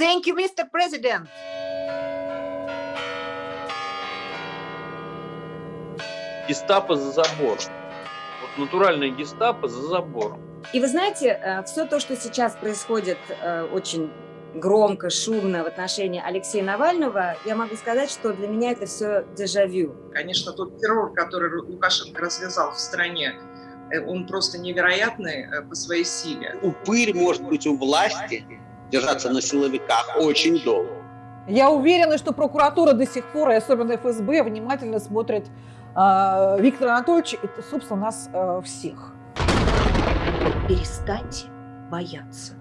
Thank you, Mr. President. Гестапо за забором. Вот натуральная гестапо за забором. И вы знаете, все то, что сейчас происходит э, очень громко, шумно в отношении Алексея Навального, я могу сказать, что для меня это все дежавю. Конечно, тот террор, который Лукашенко развязал в стране, э, он просто невероятный э, по своей силе. Упырь может быть у власти, держаться на силовиках очень долго. Я уверена, что прокуратура до сих пор, и особенно ФСБ, внимательно смотрит э, Виктора Анатольевича, это, собственно, нас э, всех. Перестаньте бояться.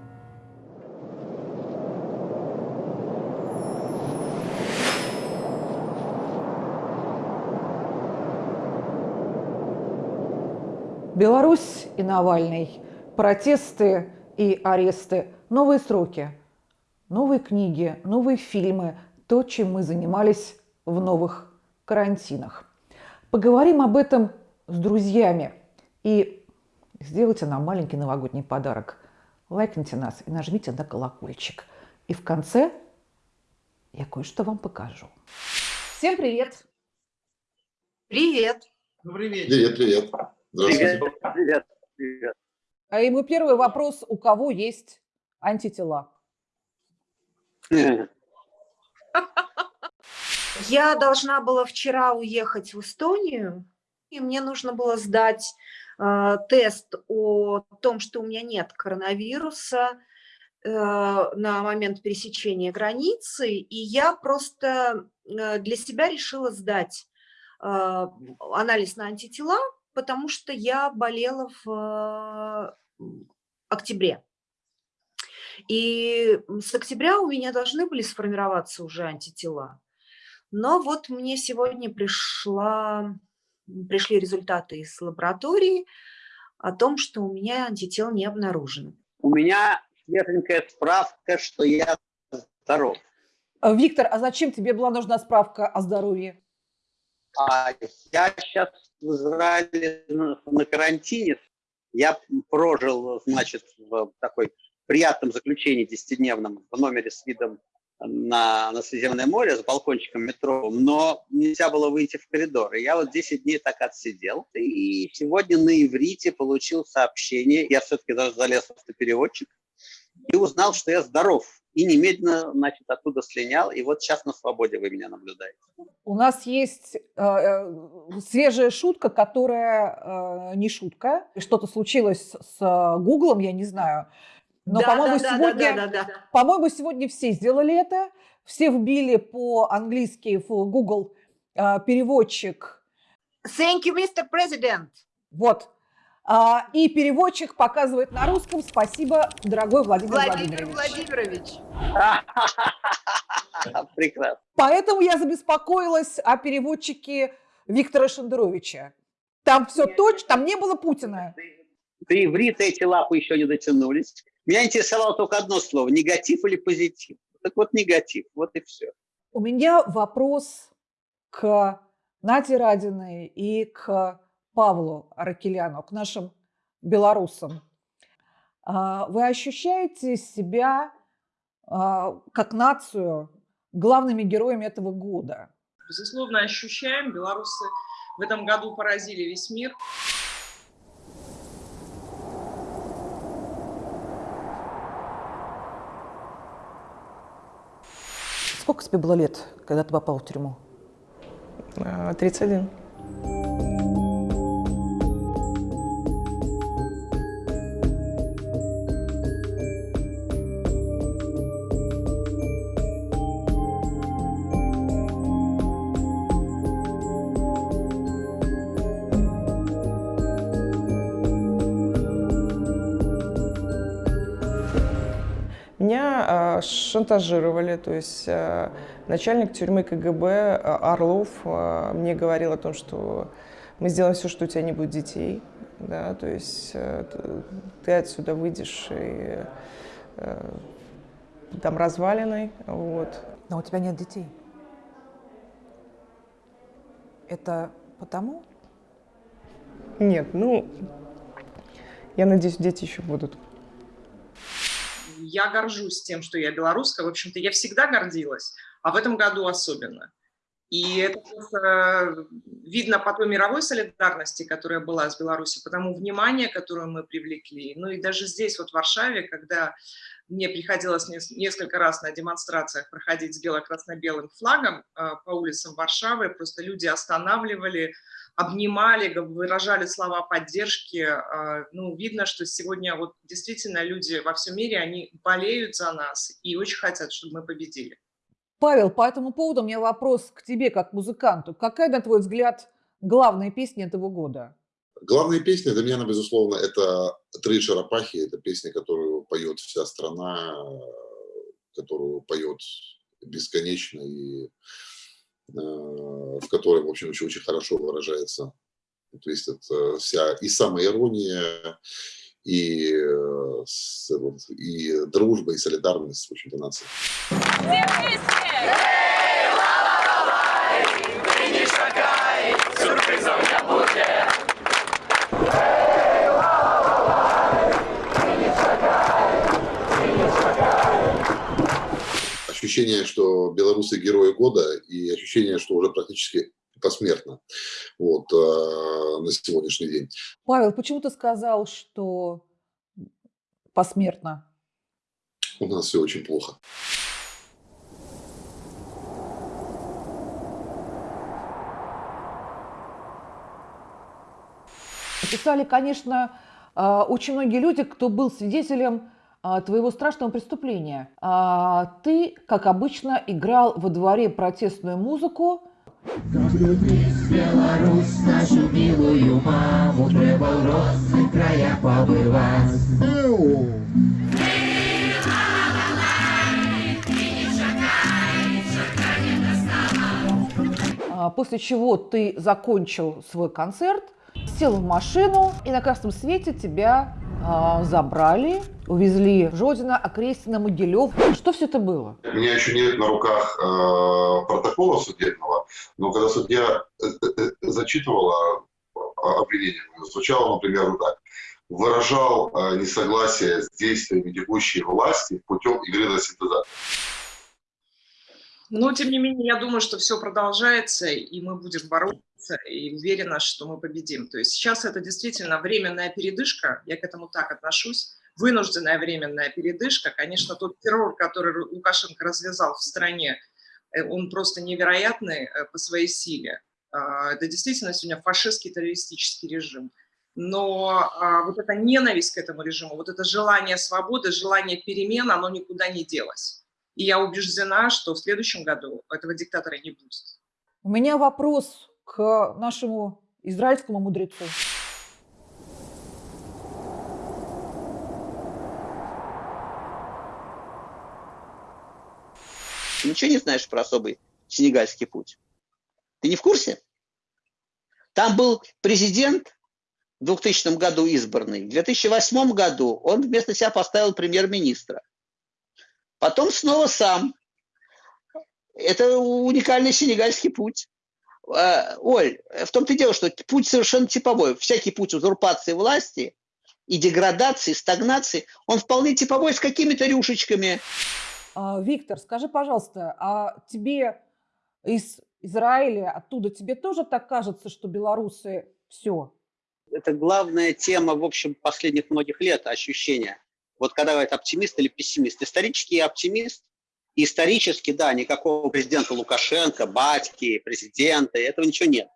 Беларусь и Навальный, протесты и аресты, новые сроки, новые книги, новые фильмы, то, чем мы занимались в новых карантинах. Поговорим об этом с друзьями и сделайте нам маленький новогодний подарок. Лайкните нас и нажмите на колокольчик. И в конце я кое-что вам покажу. Всем привет! Привет! Добрый вечер. Привет, привет. Здравствуйте. Привет, привет, привет. А и мой первый вопрос, у кого есть антитела? Я должна была вчера уехать в Эстонию, и мне нужно было сдать э, тест о том, что у меня нет коронавируса э, на момент пересечения границы, и я просто э, для себя решила сдать э, анализ на антитела, потому что я болела в э, октябре. И с октября у меня должны были сформироваться уже антитела. Но вот мне сегодня пришла, пришли результаты из лаборатории о том, что у меня антител не обнаружено. У меня свеженькая справка, что я здоров. Э, Виктор, а зачем тебе была нужна справка о здоровье? А я сейчас в Израиле на, на карантине. Я прожил, значит, в такой приятном заключении десятидневном в номере с видом на, на Средиземное море с балкончиком метро, но нельзя было выйти в коридор. И я вот 10 дней так отсидел. И сегодня на иврите получил сообщение, я все-таки даже залез в автопереводчик, и узнал, что я здоров. И немедленно, значит, оттуда слинял. И вот сейчас на свободе вы меня наблюдаете. У нас есть э, э, свежая шутка, которая э, не шутка. Что-то случилось с Гуглом, я не знаю. Но, Да, по-моему, да, сегодня, да, да, да, да. по-моему, сегодня все сделали это. Все вбили по-английски в Google э, переводчик. Thank you, Mr. President. Вот. А, и переводчик показывает на русском «Спасибо, дорогой Владимир, Владимир Владимирович». Владимирович. Прекрасно. Поэтому я забеспокоилась о переводчике Виктора Шендеровича. Там все точно, там не было Путина. До иврита эти лапы еще не дотянулись. Меня интересовало только одно слово – негатив или позитив. Так вот, негатив, вот и все. У меня вопрос к Наде Радиной и к Павлу Аракеляну, к нашим белорусам. А, Вы ощущаете себя а, как нацию главными героями этого года? Безусловно, ощущаем. Белорусы в этом году поразили весь мир. Сколько тебе было лет, когда ты попал в тюрьму? А, 31. Меня а, шантажировали, то есть а, начальник тюрьмы КГБ а, Орлов мне говорил о том, что мы сделаем все, что у тебя не будет детей, да, то есть ты отсюда выйдешь и там развалиной, вот. Но у тебя нет детей. Это потому? Нет, ну, я надеюсь, дети еще будут. Я горжусь тем, что я белорусская. В общем-то, я всегда гордилась, а в этом году особенно. И это просто видно по той мировой солидарности, которая была с Беларусью, по тому вниманию, которое мы привлекли. Ну и даже здесь, вот в Варшаве, когда мне приходилось несколько раз на демонстрациях проходить с бело-красно-белым флагом э, по улицам Варшавы, просто люди останавливали, обнимали, выражали слова поддержки. Э, ну, видно, что сегодня вот действительно люди во всем мире, они болеют за нас и очень хотят, чтобы мы победили. Павел, по этому поводу у меня вопрос к тебе, как музыканту. Какая, на твой взгляд, главная песня этого года? Главная песня для меня, безусловно, это «Три черепахи». Это песня, которую поет вся страна, которую поет бесконечно и в которой, в общем, очень, очень хорошо выражается. То есть это вся и самоирония, и, э, и дружба, и солидарность, в общем-то, нации. ощущение, что белорусы герои года, и ощущение, что уже практически посмертно вот, э, на сегодняшний день. Павел, почему ты сказал, что посмертно? У нас все очень плохо. Писали, конечно, э, очень многие люди, кто был свидетелем твоего страшного преступления. А, ты, как обычно, играл во дворе протестную музыку. Беларусь, нашу милую маму, трэба ў розных краях. А, после чего ты закончил свой концерт, сел в машину, и на красном свете тебя а, забрали, увезли в Жодино, Окрестина, Могилев. Что все это было? У меня еще нет на руках э, протокола судебного, но когда судья э, э, э зачитывала обвинение, звучало, например, вот так. Выражал э, несогласие с действиями текущей власти путем игры на синтезатор. Но, тем не менее, я думаю, что все продолжается, и мы будем бороться и уверена, что мы победим. То есть сейчас это действительно временная передышка, я к этому так отношусь, вынужденная временная передышка. Конечно, тот террор, который Лукашенко развязал в стране, э, он просто невероятный э, по своей силе. А, это действительно сегодня фашистский террористический режим. Но а, вот эта ненависть к этому режиму, вот это желание свободы, желание перемен, оно никуда не делось. И я убеждена, что в следующем году этого диктатора не будет. У меня вопрос к нашему израильскому мудрецу. Ты ничего не знаешь про особый сенегальский путь? Ты не в курсе? Там был президент в 2000 году избранный. В 2008 году он вместо себя поставил премьер-министра. Потом снова сам. Это уникальный сенегальский путь. Э, Оль, в том-то и дело, что путь совершенно типовой. Всякий путь узурпации власти и деградации, стагнации, он вполне типовой с какими-то рюшечками. А, Виктор, скажи, пожалуйста, а тебе из Израиля, оттуда тебе тоже так кажется, что белорусы все? Это главная тема, в общем, последних многих лет, ощущение. Вот когда говорят оптимист или пессимист. Исторический оптимист Исторически, да, никакого президента Лукашенко, батьки, президента, этого ничего нет.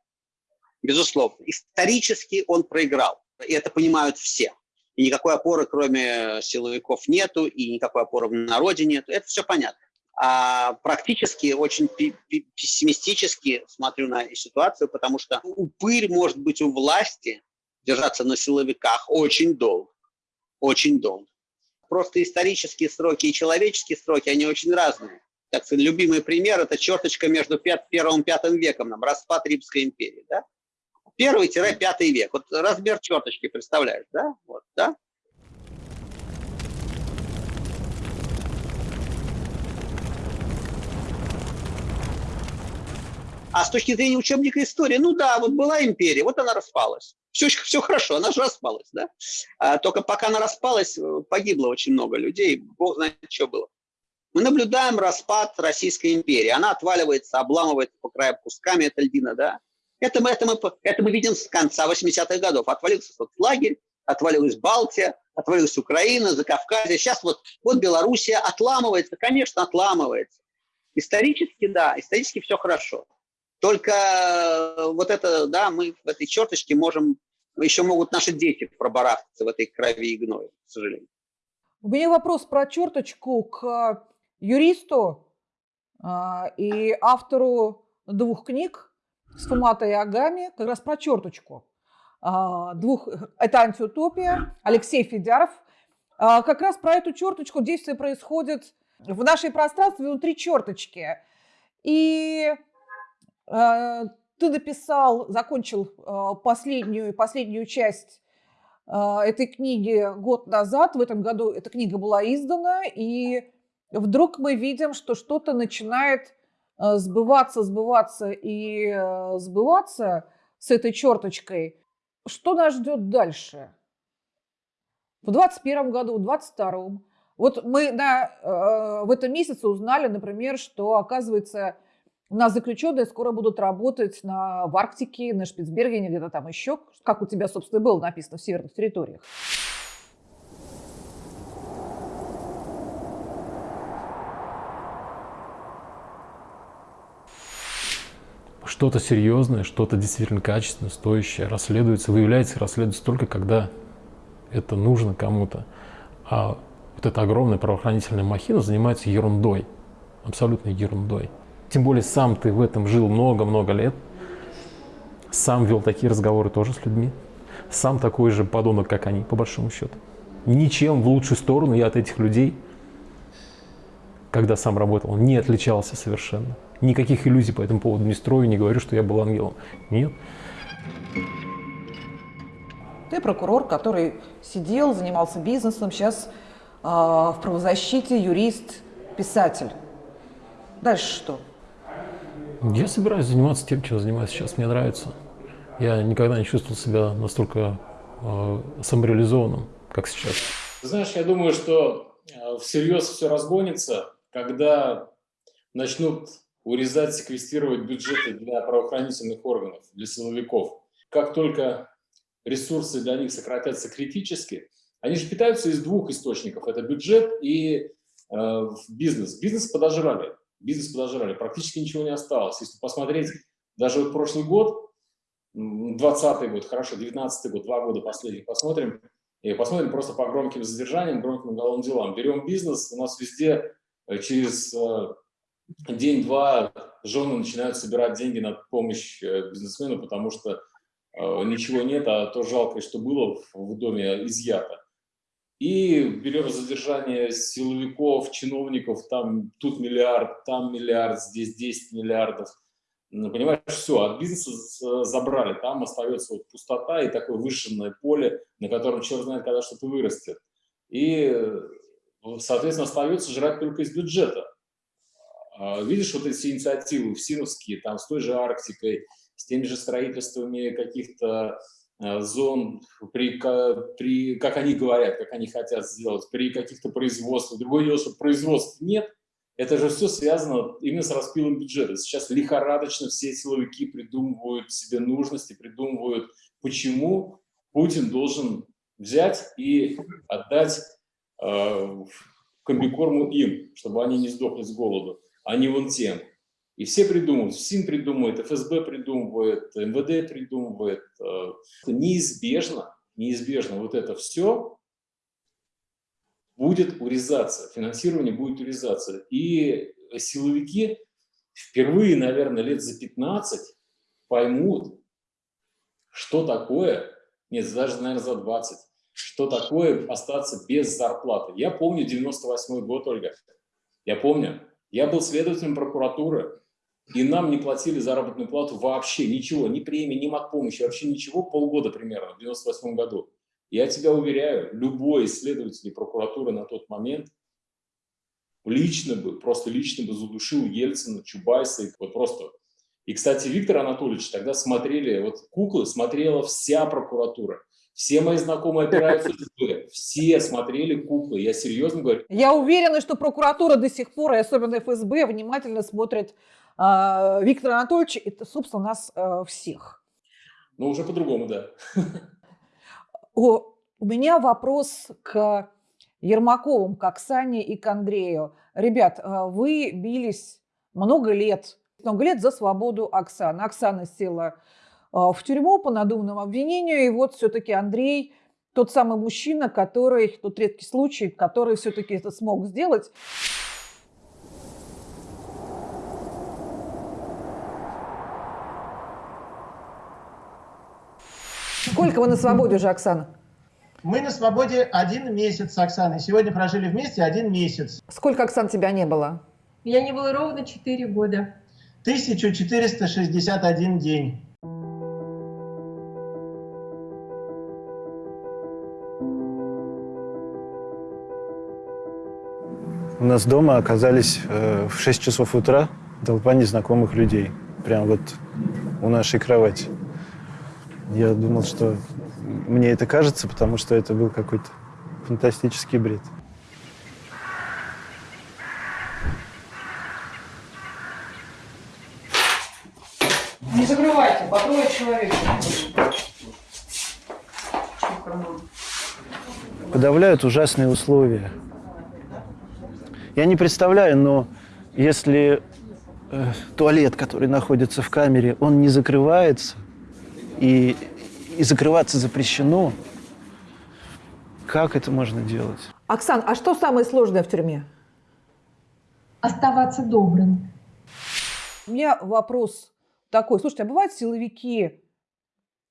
Безусловно. Исторически он проиграл. И это понимают все. И никакой опоры, кроме силовиков, нету, и никакой опоры в народе нету. Это все понятно. А практически очень пессимистически смотрю на ситуацию, потому что упырь может быть у власти держаться на силовиках очень долго. Очень долго просто исторические сроки и человеческие сроки, они очень разные. Так любимый пример – это черточка между первым и пятым веком, нам, распад Римской империи. Да? Первый-пятый век. Вот размер черточки, представляешь, да? Вот, да? А с точки зрения учебника истории, ну да, вот была империя, вот она распалась. все, все хорошо, она же распалась, да? А, только пока она распалась, погибло очень много людей, бог знает, что было. Мы наблюдаем распад Российской империи. Она отваливается, обламывается по краям кусками, это льдина, да? Это мы, это, мы, это мы видим с конца 80-х годов. Отвалился лагерь, отвалилась Балтия, отвалилась Украина, Закавказье. Сейчас вот, вот Белоруссия отламывается, конечно, отламывается. Исторически, да, исторически все хорошо. Только э, вот это, да, мы в этой черточке можем, еще могут наши дети пробарахтаться в этой крови и гною, к сожалению. У меня вопрос про черточку к юристу а, и автору двух книг с Фуматой и Агами, как раз про черточку. Двух, это антиутопия, Алексей Федяров. Как раз про эту черточку действие происходит в нашей пространстве внутри черточки. И ты написал, закончил последнюю, последнюю часть этой книги год назад. В этом году эта книга была издана, и вдруг мы видим, что что-то начинает сбываться, сбываться и сбываться с этой черточкой – что нас ждет дальше? В 2021 году, в 2022. Вот мы на, э, в этом месяце узнали, например, что, оказывается, у нас заключенные скоро будут работать на, в Арктике, на Шпицбергене, где-то там еще, как у тебя, собственно, было написано в северных территориях. что-то серьезное, что-то действительно качественное, стоящее расследуется, выявляется и расследуется только когда это нужно кому-то. А вот эта огромная правоохранительная махина занимается ерундой, абсолютной ерундой. Тем более сам ты в этом жил много-много лет, сам вел такие разговоры тоже с людьми, сам такой же подонок, как они, по большому счету. Ничем в лучшую сторону я от этих людей, когда сам работал, не отличался совершенно никаких иллюзий по этому поводу не строю, не говорю, что я был ангелом. Нет. Ты прокурор, который сидел, занимался бизнесом, сейчас э, в правозащите юрист, писатель. Дальше что? Я собираюсь заниматься тем, чем занимаюсь сейчас. Мне нравится. Я никогда не чувствовал себя настолько э, самореализованным, как сейчас. Знаешь, я думаю, что э, всерьез все разгонится, когда начнут урезать, секвестировать бюджеты для правоохранительных органов, для силовиков. Как только ресурсы для них сократятся критически, они же питаются из двух источников. Это бюджет и э, бизнес. Бизнес подожрали. Бизнес подожрали. Практически ничего не осталось. Если посмотреть даже вот прошлый год, 20 год, хорошо, 19 год, два года последних посмотрим, и посмотрим просто по громким задержаниям, громким уголовным делам. Берем бизнес, у нас везде э, через э, день-два жены начинают собирать деньги на помощь э, бизнесмену, потому что ничего нет, а то жалкое, что было в доме, изъято. И берем задержание силовиков, чиновников, там тут миллиард, там миллиард, здесь 10 миллиардов. Ну, понимаешь, все, от бизнеса забрали, там остается вот пустота и такое выжженное поле, на котором черт знает, когда что-то вырастет. И, соответственно, остается жрать только из бюджета. А, видишь вот эти инициативы в Синовские, там с той же Арктикой, с теми же строительствами каких-то зон, при, при, как они говорят, как они хотят сделать, при каких-то производствах. Другое дело, что производств нет, это же все связано именно с распилом бюджета. Сейчас лихорадочно все силовики придумывают себе нужности, придумывают, почему Путин должен взять и отдать э, комбикорму им, чтобы они не сдохли с голоду а не вон тем. И все придумывают, СИН придумывает, ФСБ придумывает, МВД придумывает. Э, неизбежно, неизбежно вот это все будет урезаться, финансирование будет урезаться. И силовики впервые, наверное, лет за 15 поймут, что такое, нет, даже, наверное, за 20, что такое остаться без зарплаты. Я помню 98 год, Ольга, я помню, я был следователем прокуратуры, и нам не платили заработную плату вообще, ничего, ни премии, ни помощи, вообще ничего, полгода примерно, в 98 году. Я тебя уверяю, любой следователь прокуратуры на тот момент лично бы, просто лично бы задушил Ельцина, Чубайса, вот просто И, кстати, Виктор Анатольевич тогда смотрели, вот куклы смотрела вся прокуратура. Все мои знакомые опера ФСБ, все смотрели куклы. Я серьезно говорю. Я уверена, что прокуратура до сих пор, и особенно ФСБ, внимательно смотрит Виктор Анатольевич, это, собственно, нас э, всех. Но уже по-другому, да. О, у меня вопрос к Ермаковым, к Оксане и к Андрею. Ребят, э, вы бились много лет, много лет за свободу Оксаны. Оксана села э, в тюрьму по надуманному обвинению, и вот все-таки Андрей тот самый мужчина, который, тот редкий случай, который все-таки это смог сделать. Сколько вы на свободе уже, Оксана? Мы на свободе один месяц с Оксаной. Сегодня прожили вместе один месяц. Сколько, Оксан, тебя не было? Меня не было ровно 4 года. 1461 день. У нас дома оказались э, в 6 часов утра толпа незнакомых людей. Прям вот у нашей кровати. Я думал, что мне это кажется, потому что это был какой-то фантастический бред. Не закрывайте, по трое человек. Подавляют ужасные условия. Я не представляю, но если э, туалет, который находится в камере, он не закрывается, и, и закрываться запрещено, как это можно делать? Оксан, а что самое сложное в тюрьме? Оставаться добрым. У меня вопрос такой. Слушайте, а бывают силовики,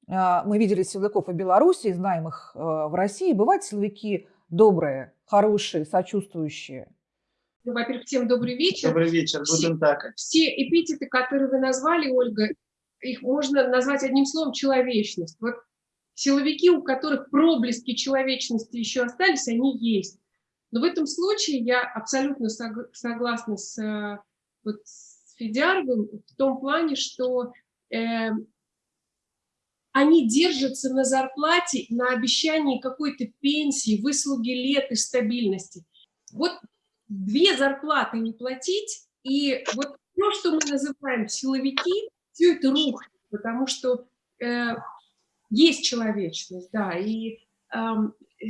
а, мы видели силовиков в Беларуси, знаем их а, в России, бывают силовики добрые, хорошие, сочувствующие? Ну, во-первых, всем добрый вечер. Добрый вечер, Все- будем так. Все эпитеты, которые вы назвали, Ольга, их можно назвать одним словом человечность. Вот силовики, у которых проблески человечности еще остались, они есть. Но в этом случае я абсолютно сог- согласна с, э, вот, с Федяровым в том плане, что э, они держатся на зарплате, на обещании какой-то пенсии, выслуги лет и стабильности. Вот две зарплаты не платить, и вот то, что мы называем силовики, все это рухнет, потому что э, есть человечность, да, и эм, э,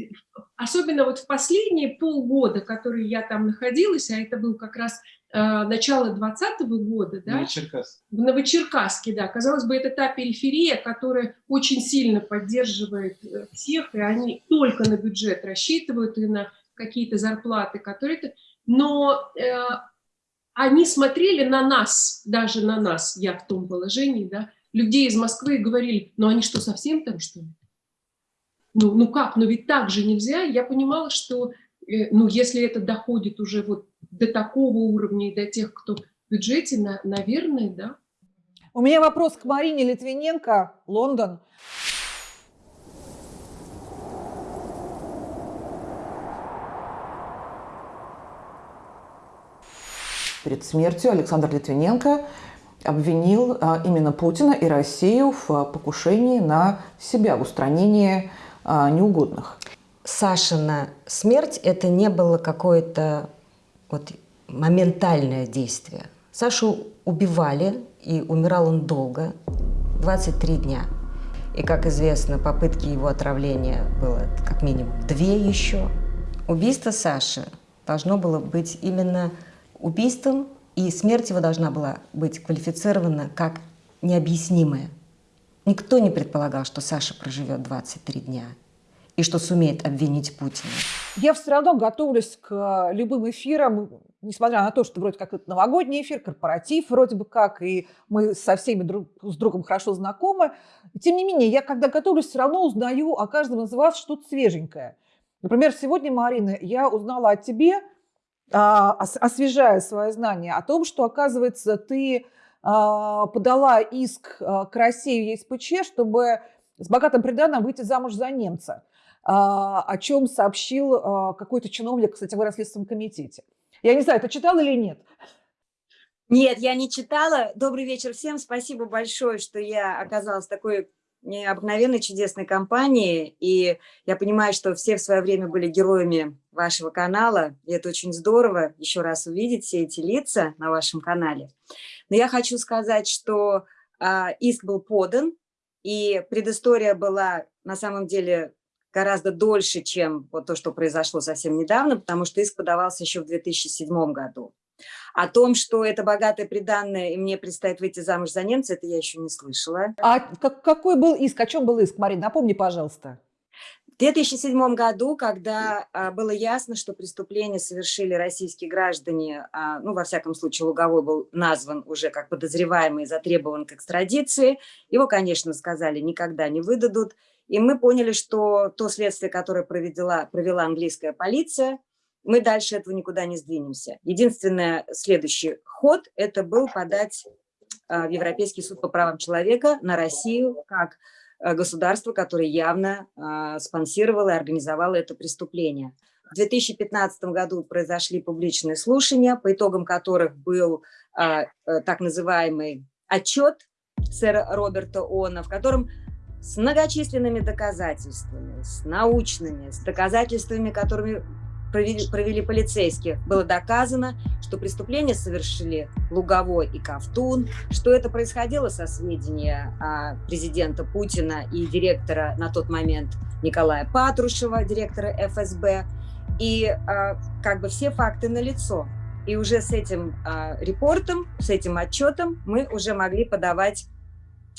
особенно вот в последние полгода, которые я там находилась, а это был как раз э, начало 2020 года, да, Черкас. в Новочеркасске, да. Казалось бы, это та периферия, которая очень сильно поддерживает э, всех, и они только на бюджет рассчитывают и на какие-то зарплаты, которые. Но э, они смотрели на нас, даже на нас, я в том положении, да, людей из Москвы говорили, ну они что, совсем там, что ли? Ну, ну как, ну ведь так же нельзя. Я понимала, что, э, ну, если это доходит уже вот до такого уровня и до тех, кто в бюджете, на, наверное, да. У меня вопрос к Марине Литвиненко, Лондон. Перед смертью Александр Литвиненко обвинил а, именно Путина и Россию в а, покушении на себя, в устранении а, неугодных. Сашина смерть – это не было какое-то вот моментальное действие. Сашу убивали, и умирал он долго, 23 дня. И, как известно, попытки его отравления было как минимум две еще. Убийство Саши должно было быть именно убийством, и смерть его должна была быть квалифицирована как необъяснимая. Никто не предполагал, что Саша проживет 23 дня и что сумеет обвинить Путина. Я все равно готовлюсь к любым эфирам, несмотря на то, что вроде как это новогодний эфир, корпоратив вроде бы как, и мы со всеми друг с другом хорошо знакомы. Тем не менее, я когда готовлюсь, все равно узнаю о каждом из вас что-то свеженькое. Например, сегодня, Марина, я узнала о тебе, освежая свои знания, о том, что, оказывается, ты а, подала иск а, к России в ЕСПЧ, чтобы с богатым приданым выйти замуж за немца а, о чем сообщил а, какой-то чиновник, кстати, в Следственном комитете. Я не знаю, ты читал или нет? Нет, я не читала. Добрый вечер всем. Спасибо большое, что я оказалась такой необыкновенной чудесной компании. И я понимаю, что все в свое время были героями вашего канала. И это очень здорово еще раз увидеть все эти лица на вашем канале. Но я хочу сказать, что а, иск был подан, и предыстория была на самом деле гораздо дольше, чем вот то, что произошло совсем недавно, потому что иск подавался еще в 2007 году. О том, что это богатое приданное, и мне предстоит выйти замуж за немца, это я еще не слышала. А как, какой был иск? О чем был иск, Марина? Напомни, пожалуйста. В 2007 году, когда а, было ясно, что преступление совершили российские граждане, а, ну, во всяком случае, Луговой был назван уже как подозреваемый и затребован к экстрадиции, его, конечно, сказали, никогда не выдадут. И мы поняли, что то следствие, которое провела, провела английская полиция, мы дальше этого никуда не сдвинемся. Единственный следующий ход – это был подать а, в Европейский суд по правам человека на Россию как государство, которое явно а, спонсировало и организовало это преступление. В 2015 году произошли публичные слушания, по итогам которых был э, так называемый отчет сэра Роберта О'На, в котором с многочисленными доказательствами, с научными, с доказательствами, которыми провели, провели полицейские, было доказано, что преступление совершили Луговой и Ковтун, что это происходило со сведения а, президента Путина и директора на тот момент Николая Патрушева, директора ФСБ, и а, как бы все факты налицо. И уже с этим а, репортом, с этим отчетом мы уже могли подавать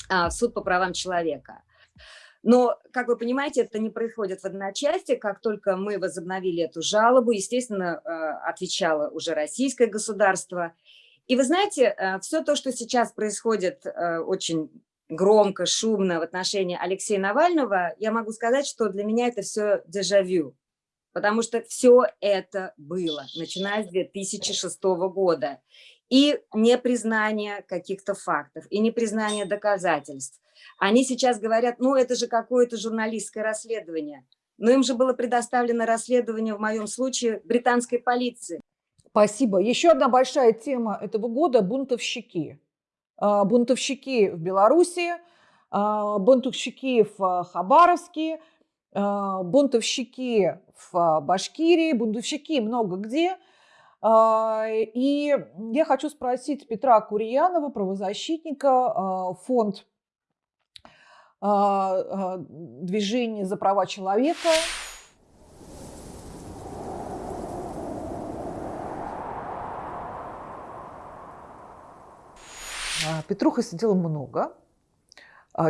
а, в суд по правам человека. Но, как вы понимаете, это не происходит в одночасье. Как только мы возобновили эту жалобу, естественно, э, отвечало уже российское государство. И вы знаете, э, все то, что сейчас происходит э, очень громко, шумно в отношении Алексея Навального, я могу сказать, что для меня это все дежавю. Потому что все это было, начиная с 2006 года. И непризнание каких-то фактов, и непризнание доказательств, они сейчас говорят, ну это же какое-то журналистское расследование. Но им же было предоставлено расследование в моем случае британской полиции. Спасибо. Еще одна большая тема этого года – бунтовщики. А, бунтовщики в Беларуси, а, бунтовщики в Хабаровске, а, бунтовщики в Башкирии, бунтовщики много где. И я хочу спросить Петра Курьянова, правозащитника, фонд а, а, движение за права человека. А, Петруха сидела много,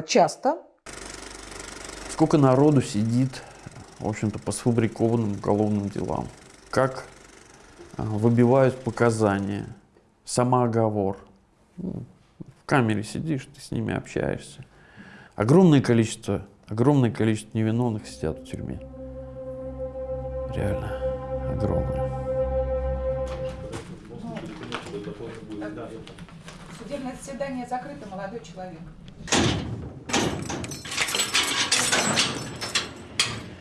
часто. Сколько народу сидит, в общем-то, по сфабрикованным уголовным делам. Как выбивают показания, самооговор. Ну, в камере сидишь, ты с ними общаешься. Огромное количество, огромное количество невиновных сидят в тюрьме. Реально огромное. Судебное заседание закрыто, молодой человек.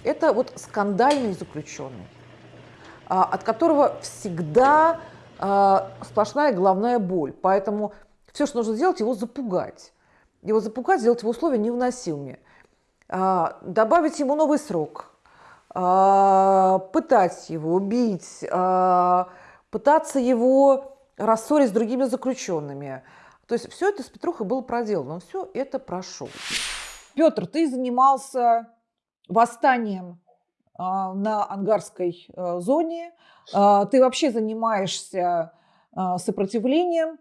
Это вот скандальный заключенный, от которого всегда а, сплошная головная боль. Поэтому все, что нужно сделать, его запугать его запугать, сделать его условия невыносимыми, а, добавить ему новый срок, а, пытать его, убить, а, пытаться его рассорить с другими заключенными. То есть все это с Петрухой было проделано, он все это прошел. Петр, ты занимался восстанием на ангарской зоне, ты вообще занимаешься сопротивлением.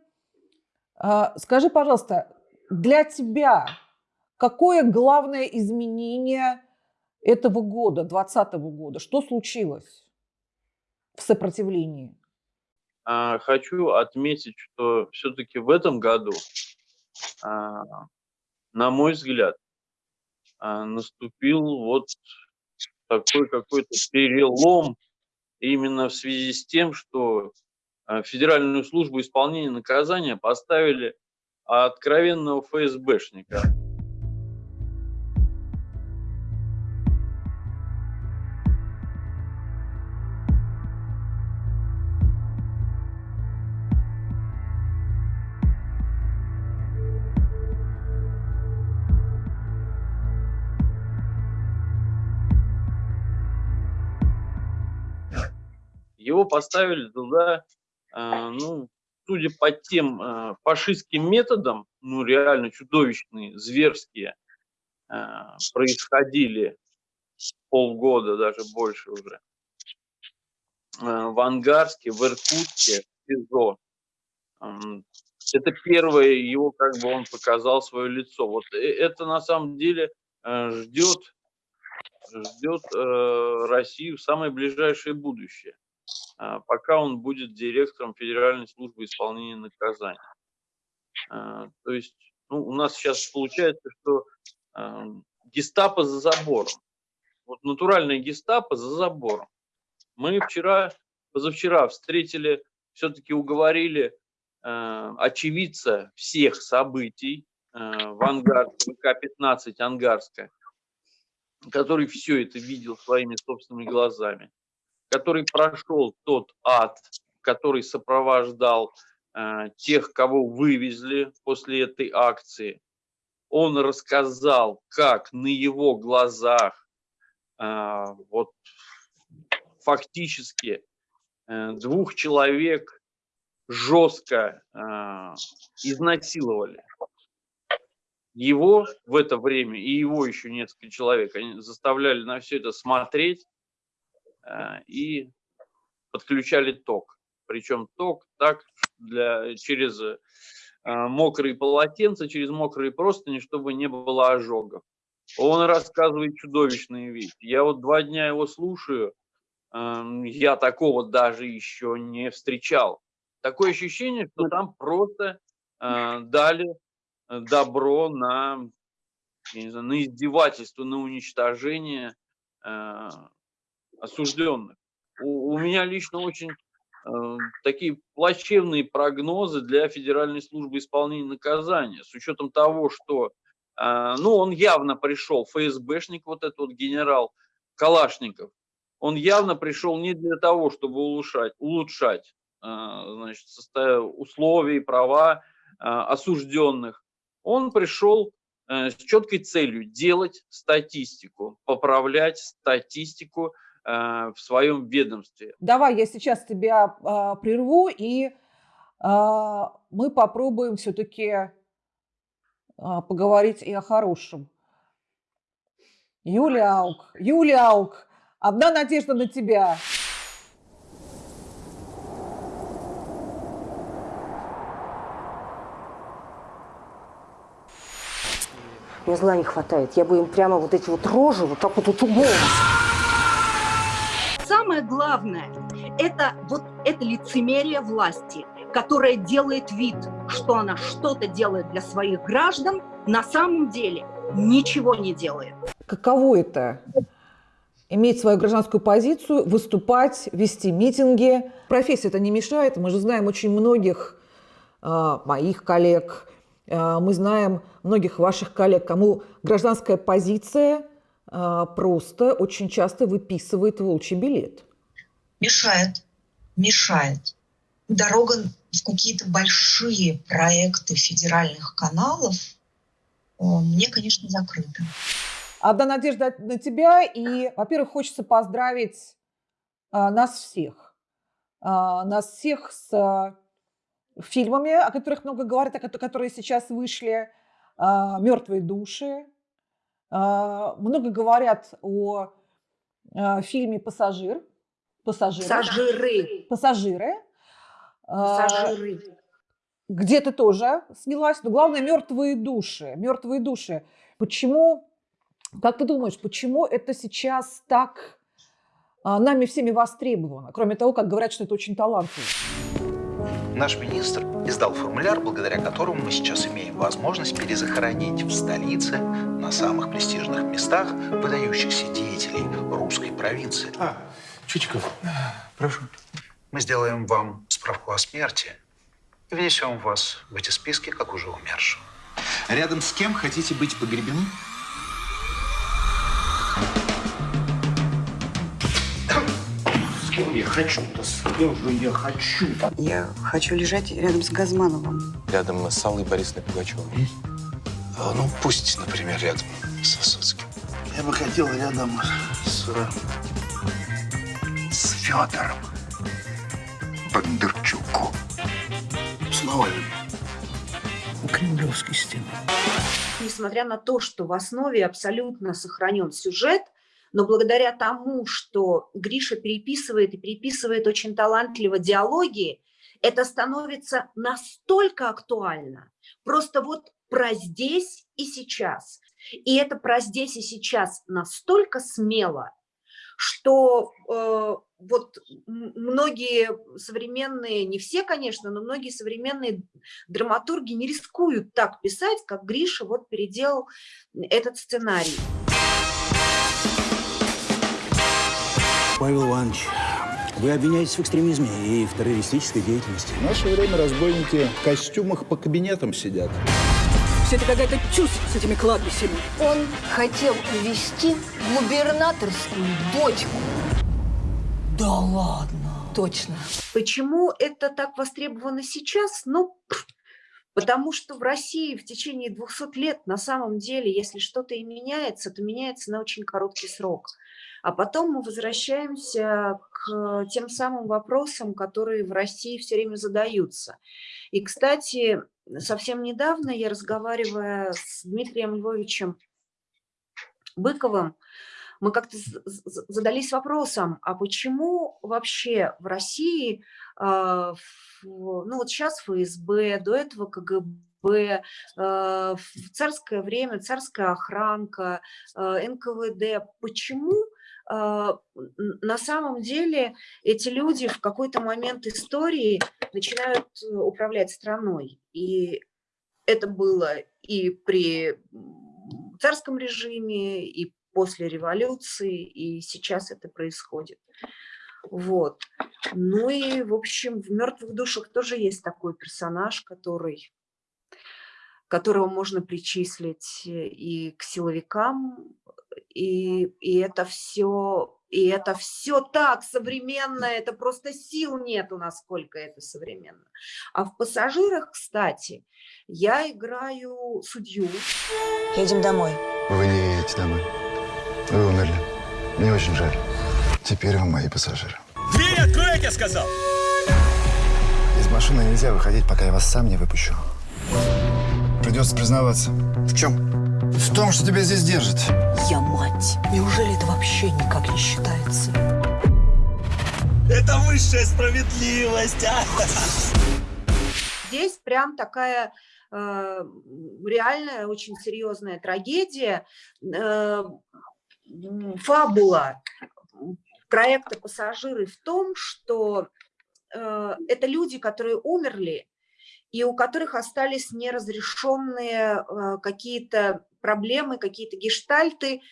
Скажи, пожалуйста, для тебя какое главное изменение этого года, 2020 года? Что случилось в сопротивлении? А, хочу отметить, что все-таки в этом году, а, на мой взгляд, а, наступил вот такой какой-то перелом именно в связи с тем, что Федеральную службу исполнения наказания поставили а откровенного ФСБшника. Его поставили туда, э, ну, судя по тем э, фашистским методам, ну, реально чудовищные, зверские, э, происходили полгода, даже больше уже, в Ангарске, в Иркутске, в СИЗО. Это первое его, как бы он показал свое лицо. Вот это на самом деле ждет, ждет Россию в самое ближайшее будущее. А, пока он будет директором Федеральной службы исполнения наказаний. А, то есть ну, у нас сейчас получается, что а, гестапо за забором. Вот натуральная гестапо за забором. Мы вчера, позавчера встретили, все-таки уговорили очевидца всех событий в Ангарске, ВК-15 Ангарская, который все это видел своими собственными глазами который прошел тот ад, который сопровождал э, тех, кого вывезли после этой акции. Он рассказал, как на его глазах э, вот фактически э, двух человек жестко изнасиловали. Его в это время и его еще несколько человек они заставляли на все это смотреть, и подключали ток. Причем ток так для, через э, мокрые полотенца, через мокрые простыни, чтобы не было ожогов. Он рассказывает чудовищные вещи. Я вот два дня его слушаю, эм, я такого даже еще не встречал. Такое ощущение, что там просто э, дали добро на, не знаю, на издевательство, на уничтожение осужденных. У, у меня лично очень э, такие плачевные прогнозы для Федеральной службы исполнения наказания, с учетом того, что, э, ну, он явно пришел, ФСБшник, вот этот вот генерал Калашников, он явно пришел не для того, чтобы улучшать, улучшать э, значит, условия и права осужденных. Он пришел с четкой целью делать статистику, поправлять статистику в своем ведомстве. Давай я сейчас тебя э, прерву, и э, мы попробуем все-таки э, поговорить и о хорошем. Юлия Аук, Юлия Аук, одна надежда на тебя. Мне зла не хватает. Я бы им прямо вот эти вот рожи вот так вот утубом самое главное – это вот это лицемерие власти, которая делает вид, что она что-то делает для своих граждан, на самом деле ничего не делает. Каково это? Иметь свою гражданскую позицию, выступать, вести митинги. Профессия это не мешает. Мы же знаем очень многих э, моих коллег, э, мы знаем многих ваших коллег, кому гражданская позиция просто очень часто выписывает волчий билет. Мешает, мешает. Дорога в какие-то большие проекты федеральных каналов мне, конечно, закрыта. Одна надежда на тебя. И, во-первых, хочется поздравить а, нас всех. А, нас всех с а, фильмами, о которых много говорят, которые сейчас вышли. А, «Мертвые души», а, много говорят о а, фильме «Пассажир». Пассажиры. Пассажиры. Пассажиры. А, Пассажиры. Где ты тоже снялась. Но главное, мертвые души. Мертвые души. Почему, как ты думаешь, почему это сейчас так нами всеми востребовано? Кроме того, как говорят, что это очень талантливо. Наш министр издал формуляр, благодаря которому мы сейчас имеем возможность перезахоронить в столице на самых престижных местах выдающихся деятелей русской провинции. А, Чичиков, прошу. Мы сделаем вам справку о смерти и внесем вас в эти списки, как уже умершего. Рядом с кем хотите быть погребены? Я хочу-то? С кем же я хочу? -то? Я хочу лежать рядом с Газмановым. Рядом с Аллой Борисовной Пугачевой. А, ну, пусть, например, рядом с Высоцким. Я бы хотел рядом с... С Федором. Бондарчуку. С Навальным. У Кремлевской стены. Несмотря на то, что в основе абсолютно сохранен сюжет, но благодаря тому, что Гриша переписывает и переписывает очень талантливо диалоги, это становится настолько актуально. Просто вот про здесь и сейчас. И это про здесь и сейчас настолько смело, что э, вот многие современные, не все, конечно, но многие современные драматурги не рискуют так писать, как Гриша вот переделал этот сценарий. Павел Иванович, вы обвиняетесь в экстремизме и в террористической деятельности. В наше время разбойники в костюмах по кабинетам сидят. Все это какая-то чушь с этими кладбищами. Он хотел увести губернаторскую дочку. Да ладно. Точно. Почему это так востребовано сейчас? Ну, потому что в России в течение 200 лет на самом деле, если что-то и меняется, то меняется на очень короткий срок. А потом мы возвращаемся к тем самым вопросам, которые в России все время задаются. И, кстати, совсем недавно я, разговаривая с Дмитрием Львовичем Быковым, мы как-то задались вопросом, а почему вообще в России, а, ну вот сейчас ФСБ, до этого КГБ, а, в царское время царская охранка, а, НКВД, почему на самом деле эти люди в какой-то момент истории начинают э, управлять страной. И это было и при царском режиме, и после революции, и сейчас это происходит. Вот. Ну и, в общем, в «Мертвых душах» тоже есть такой персонаж, который, которого можно причислить э, и к силовикам, и, и это все, и это все так современно, это просто сил нету, насколько это современно. А в «Пассажирах», кстати, я играю судью. Едем домой. Вы не едете домой. Вы умерли. Мне очень жаль. Теперь вы мои пассажиры. Дверь открой, я сказал! Из машины нельзя выходить, пока я вас сам не выпущу. Придется признаваться. В чем? В том, что тебя здесь держит. Я мать. Неужели это вообще никак не считается? Это высшая справедливость, а! Здесь прям такая э, реальная, очень серьезная трагедия. Э, фабула проекта «Пассажиры» в том, что э, это люди, которые умерли, и у которых остались неразрешенные э, какие-то проблемы, какие-то гештальты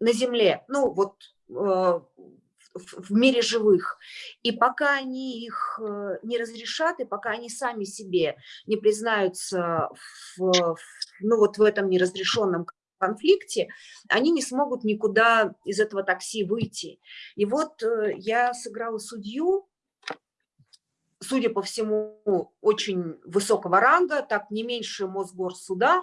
на Земле, ну вот э, в мире живых. И пока они их э, не разрешат, и пока они сами себе не признаются в, ну вот в этом неразрешенном конфликте, они не смогут никуда из этого такси выйти. И вот я сыграла судью, судя по всему, очень высокого ранга, так не меньше Мосгорсуда,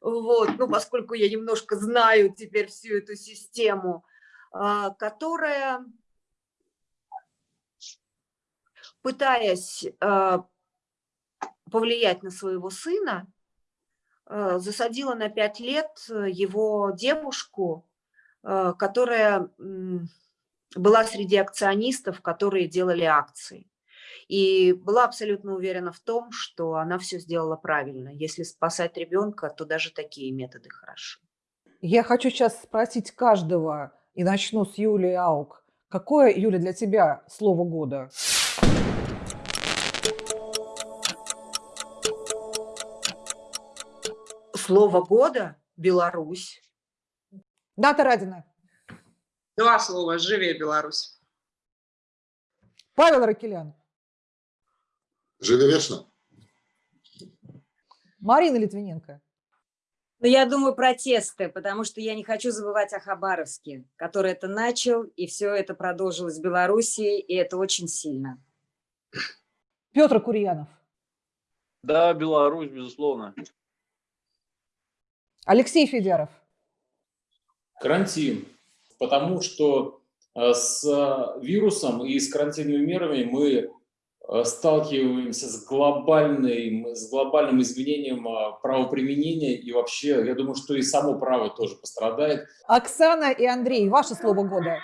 вот, ну, поскольку я немножко знаю теперь всю эту систему, а, которая, пытаясь а, повлиять на своего сына, а, засадила на пять лет его девушку, которая была среди акционистов, которые делали акции. И была абсолютно уверена в том, что она все сделала правильно. Если спасать ребенка, то даже такие методы хороши. Я хочу сейчас спросить каждого, и начну с Юлии Аук. Какое, Юля, для тебя слово года? Слово года – Беларусь. Дата Радина. Два слова «Живее Беларусь». Павел Ракелян. Живи вечно. Марина Литвиненко. Ну, я думаю, протесты, потому что я не хочу забывать о Хабаровске, который это начал, и все это продолжилось в Белоруссии, и это очень сильно. Петр Курьянов. Да, Беларусь, безусловно. Алексей Федяров. Карантин. Потому что э, с вирусом и с карантинными мерами мы э, сталкиваемся с, глобальной, с глобальным изменением э, правоприменения, и вообще, я думаю, что и само право тоже пострадает. Оксана и Андрей, ваше слово года.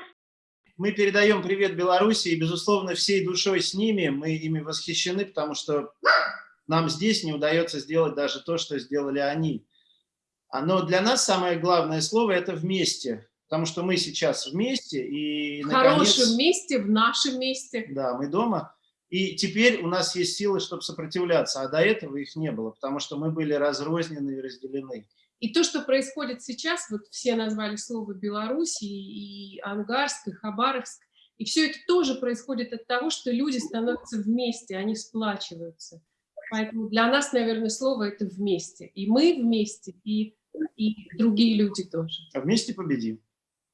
Мы передаем привет Беларуси и, безусловно, всей душой с ними. Мы ими восхищены, потому что нам здесь не удается сделать даже то, что сделали они. А, но для нас самое главное слово – это «вместе», потому что мы сейчас вместе. И, в наконец, хорошем месте, в нашем месте. Да, мы дома. И теперь у нас есть силы, чтобы сопротивляться, а до этого их не было, потому что мы были разрознены и разделены. И то, что происходит сейчас, вот все назвали слово Беларусь, и, и Ангарск, и Хабаровск, и все это тоже происходит от того, что люди становятся вместе, они сплачиваются. Поэтому для нас, наверное, слово это вместе. И мы вместе, и, и другие люди тоже. А вместе победим.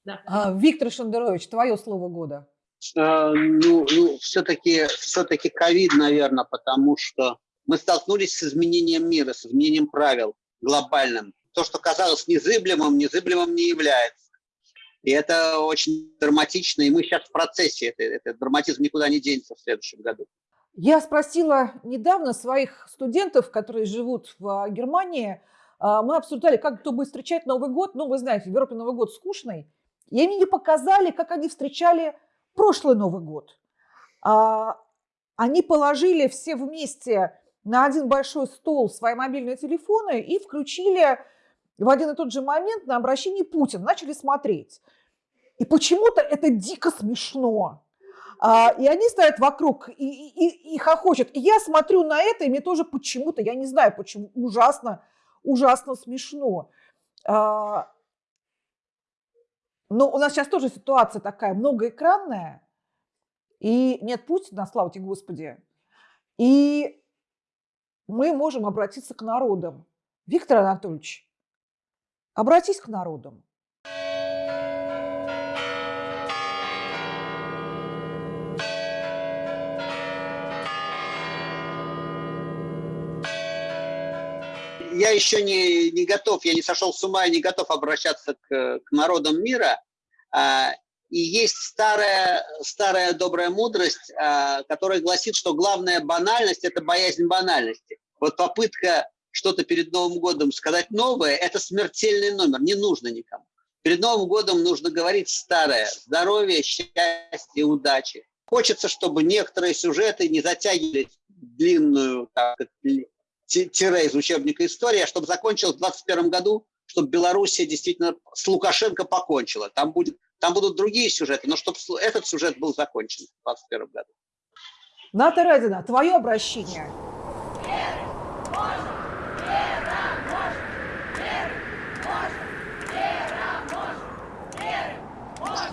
Да. А, Виктор Шендерович, твое слово года. А, ну, ну все-таки все-таки ковид, наверное, потому что мы столкнулись с изменением мира, с изменением правил глобальным то, что казалось незыблемым, незыблемым не является. И это очень драматично, и мы сейчас в процессе, это, этот драматизм никуда не денется в следующем году. Я спросила недавно своих студентов, которые живут в а, Германии, а, мы обсуждали, как кто будет встречать Новый год. Ну, вы знаете, в Европе Новый год скучный. И они мне показали, как они встречали прошлый Новый год. А, они положили все вместе на один большой стол свои мобильные телефоны и включили в один и тот же момент на обращение Путина начали смотреть. И почему-то это дико смешно. А, и они стоят вокруг и, и, и хохочут. И я смотрю на это, и мне тоже почему-то, я не знаю почему, ужасно, ужасно смешно. А, но у нас сейчас тоже ситуация такая многоэкранная, и нет Путина, слава тебе Господи. И мы можем обратиться к народам. Виктор Анатольевич, Обратись к народам. Я еще не, не готов, я не сошел с ума, я не готов обращаться к, к народам мира. А, и есть старая, старая добрая мудрость, а, которая гласит, что главная банальность – это боязнь банальности. Вот попытка что-то перед Новым годом сказать новое, это смертельный номер, не нужно никому. Перед Новым годом нужно говорить старое. Здоровье, счастье, удачи. Хочется, чтобы некоторые сюжеты не затягивали длинную так, тире из учебника истории, чтобы закончилось в 2021 году, чтобы Белоруссия действительно с Лукашенко покончила. Там, будет, там будут другие сюжеты, но чтобы этот сюжет был закончен в 2021 году. Ната Радина, твое обращение.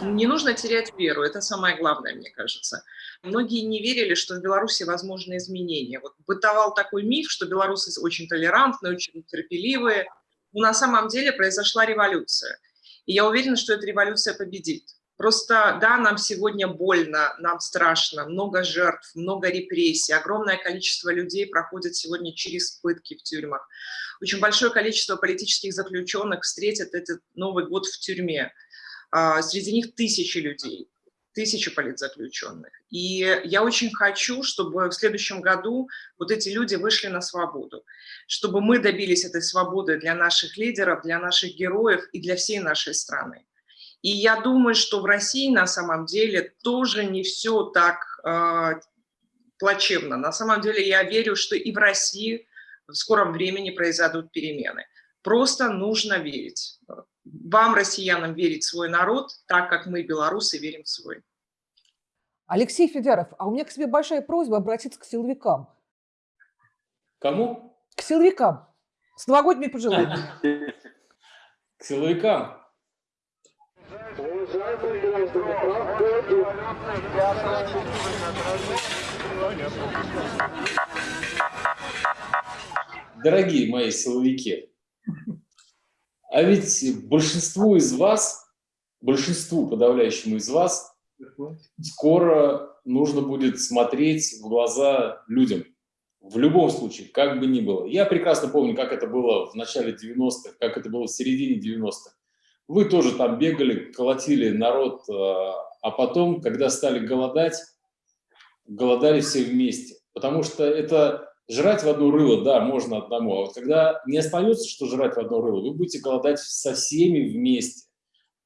Не нужно терять веру, это самое главное, мне кажется. Многие не верили, что в Беларуси возможны изменения. Вот бытовал такой миф, что белорусы очень толерантные, очень терпеливые. Но на самом деле произошла революция. И я уверена, что эта революция победит. Просто, да, нам сегодня больно, нам страшно, много жертв, много репрессий, огромное количество людей проходит сегодня через пытки в тюрьмах. Очень большое количество политических заключенных встретят этот Новый год в тюрьме. А, среди них тысячи людей, тысячи политзаключенных. И я очень хочу, чтобы в следующем году вот эти люди вышли на свободу, чтобы мы добились этой свободы для наших лидеров, для наших героев и для всей нашей страны. И я думаю, что в России на самом деле тоже не все так э, плачевно. На самом деле я верю, что и в России в скором времени произойдут перемены. Просто нужно верить вам, россиянам, верить в свой народ, так как мы, белорусы, верим в свой. Алексей Федяров, а у меня к тебе большая просьба обратиться к силовикам. Кому? К силовикам. С новогодними пожеланиями. К силовикам. Дорогие мои силовики, а ведь большинству из вас, большинству подавляющему из вас, скоро нужно будет смотреть в глаза людям. В любом случае, как бы ни было. Я прекрасно помню, как это было в начале 90-х, как это было в середине 90-х. Вы тоже там бегали, колотили народ, а, а потом, когда стали голодать, голодали все вместе. Потому что это жрать в одно рыло, да, можно одному. А вот когда не остается, что жрать в одно рыло, вы будете голодать со всеми вместе.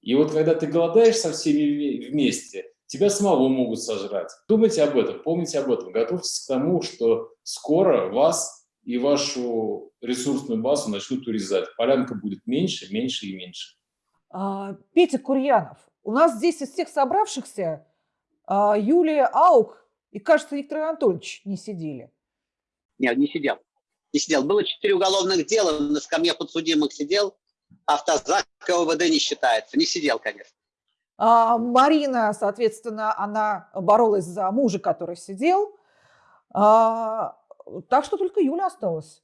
И вот когда ты голодаешь со всеми вместе, тебя самого могут сожрать. Думайте об этом, помните об этом, готовьтесь к тому, что скоро вас и вашу ресурсную базу начнут урезать. Полянка будет меньше, меньше и меньше. А, Петя Курьянов, у нас здесь из всех собравшихся а, Юлия Аук и, кажется, Виктор Анатольевич не сидели. Нет, не сидел. Не сидел. Было четыре уголовных дела, на скамье подсудимых сидел, автозак ОВД не считается. Не сидел, конечно. А Марина, соответственно, она боролась за мужа, который сидел. А, так что только Юля осталась.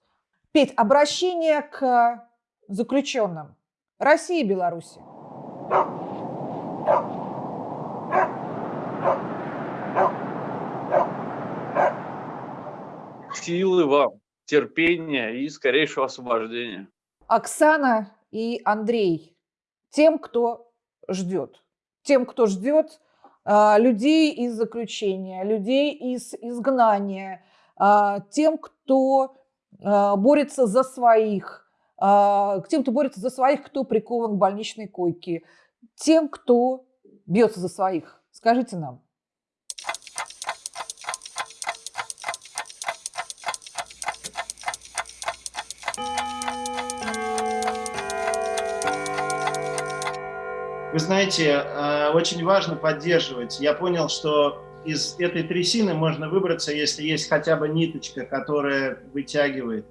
Петь, обращение к заключенным. России и Беларуси. Силы вам, терпения и скорейшего освобождения. Оксана и Андрей, тем, кто ждет, тем, кто ждет а, людей из заключения, людей из изгнания, а, тем, кто а, борется за своих, а, к тем, кто борется за своих, кто прикован к больничной койке, тем, кто бьется за своих. Скажите нам. Вы знаете, э, очень важно поддерживать. Я понял, что из этой трясины можно выбраться, если есть хотя бы ниточка, которая вытягивает.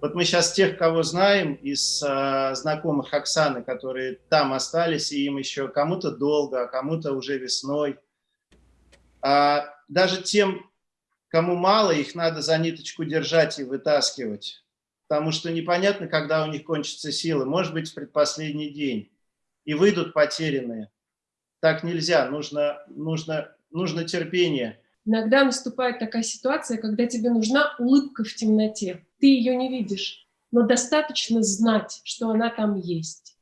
Вот мы сейчас тех, кого знаем из э, знакомых Оксаны, которые там остались, и им еще кому-то долго, а кому-то уже весной. А даже тем, кому мало, их надо за ниточку держать и вытаскивать. Потому что непонятно, когда у них кончатся силы. Может быть, в предпоследний день и выйдут потерянные. Так нельзя, нужно, нужно, нужно терпение. Иногда наступает такая ситуация, когда тебе нужна улыбка в темноте. Ты ее не видишь, но достаточно знать, что она там есть.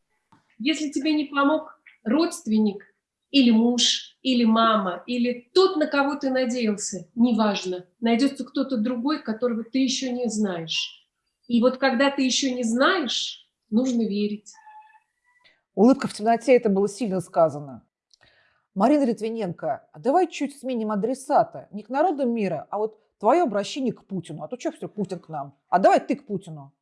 Если тебе не помог родственник или муж, или мама, или тот, на кого ты надеялся, неважно, найдется кто-то другой, которого ты еще не знаешь. И вот когда ты еще не знаешь, нужно верить. Улыбка в темноте, это было сильно сказано. Марина Литвиненко, а давай чуть сменим адресата. Не к народам мира, а вот твое обращение к Путину. А то что все, Путин к нам? А давай ты к Путину.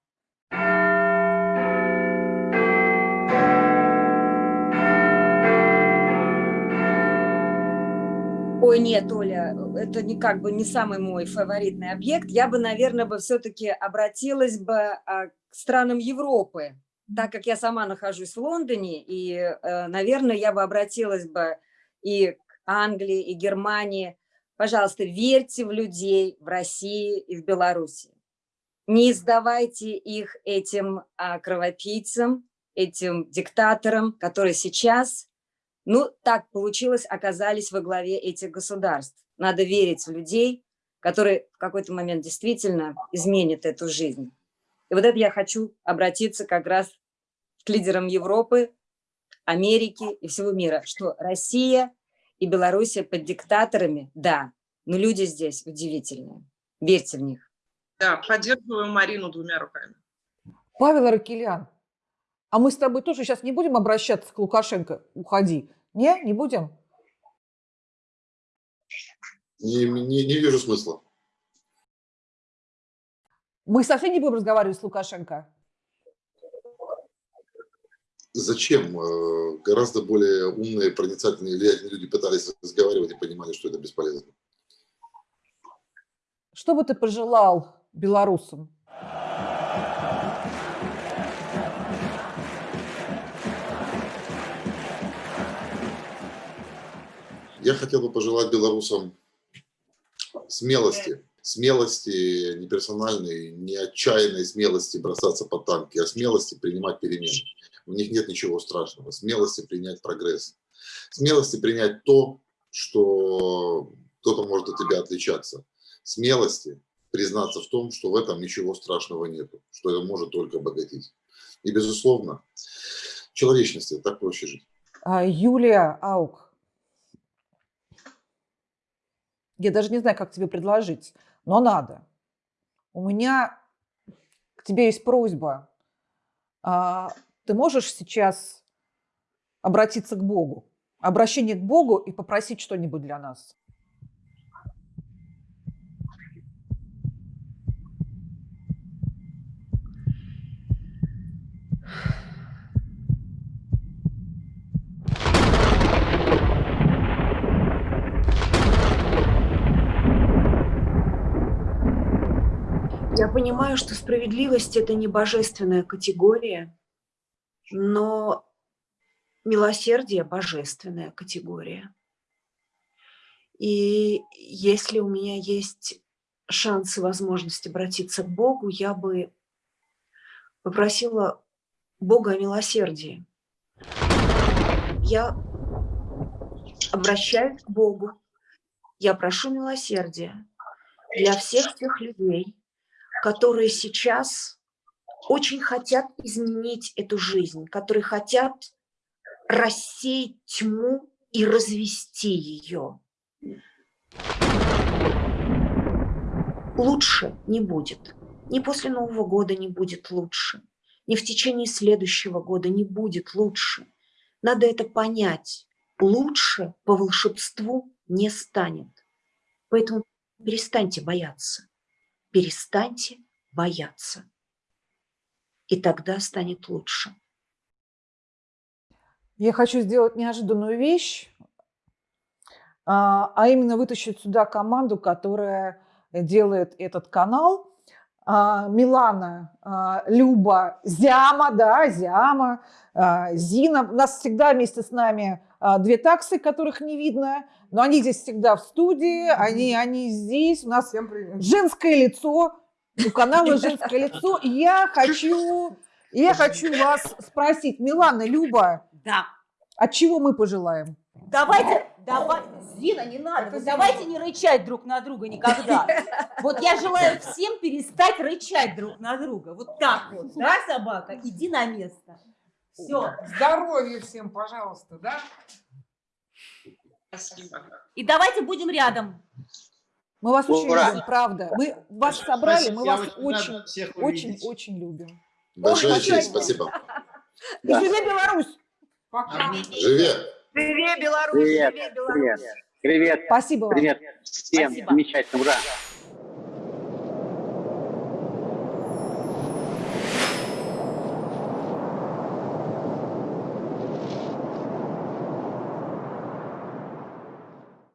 Ой, нет, Оля, это не как бы не самый мой фаворитный объект. Я бы, наверное, бы все-таки обратилась бы а, к странам Европы, так как я сама нахожусь в Лондоне, и, э, наверное, я бы обратилась бы и к Англии, и Германии. Пожалуйста, верьте в людей в России и в Беларуси. Не издавайте их этим а, кровопийцам, этим диктаторам, которые сейчас, ну, так получилось, оказались во главе этих государств. Надо верить в людей, которые в какой-то момент действительно изменят эту жизнь. И вот это я хочу обратиться как раз к лидерам Европы, Америки и всего мира, что Россия и Белоруссия под диктаторами, да, но люди здесь удивительные. Верьте в них. Да, поддерживаю Марину двумя руками. Павел Аракелян, а мы с тобой тоже сейчас не будем обращаться к Лукашенко? Уходи. Не, не будем? Не, не, не вижу смысла. Мы совсем не будем разговаривать с Лукашенко? Зачем? Э, гораздо более умные, проницательные, влиятельные люди пытались разговаривать и понимали, что это бесполезно. Что бы ты пожелал белорусам? Я хотел бы пожелать белорусам смелости, смелости не персональной, не отчаянной смелости бросаться под танки, а смелости принимать перемены. В них нет ничего страшного. Смелости принять прогресс. Смелости принять то, что кто-то может от тебя отличаться. Смелости признаться в том, что в этом ничего страшного нет, что это может только обогатить. И, безусловно, человечности, так проще жить. А, Юлия Аук, Я даже не знаю, как тебе предложить, но надо. У меня к тебе есть просьба. А, Ты можешь сейчас обратиться к Богу? Обращение к Богу и попросить что-нибудь для нас. Понимаю, что справедливость – это не божественная категория, но милосердие – божественная категория. И если у меня есть шанс и возможность обратиться к Богу, я бы попросила Бога о милосердии. Я обращаюсь к Богу, я прошу милосердия для всех тех людей, которые сейчас очень хотят изменить эту жизнь, которые хотят рассеять тьму и развести ее. Лучше не будет. Ни после Нового года не будет лучше. Ни в течение следующего года не будет лучше. Надо это понять. Лучше по волшебству не станет. Поэтому перестаньте бояться. Перестаньте бояться. И тогда станет лучше. Я хочу сделать неожиданную вещь, а а именно вытащить сюда команду, которая делает этот канал. А, Милана, а, Люба, Зяма, да, Зяма, а, Зина. У нас всегда вместе с нами две таксы, которых не видно, но они здесь всегда в студии, они, они здесь. У нас женское лицо, у канала женское лицо. Я хочу, я хочу вас спросить, Милана, Люба, Да. от чего мы пожелаем? Давайте, давай, Зина, не надо, вот давайте не рычать друг на друга никогда. Вот я желаю всем перестать рычать друг на друга. Вот так вот, да, собака? Иди на место. Все. Здоровья всем, пожалуйста, да? Спасибо. И давайте будем рядом. Мы вас очень Ура! любим, правда. Мы вас собрали, мы вас очень очень, очень, очень любим. Большая Ой, честь, спасибо. спасибо. И живи Беларусь! Живи! Привет, Беларусь! Привет, Живи, Беларусь! привет, привет, Спасибо вам. привет всем, Спасибо. замечательно, ура.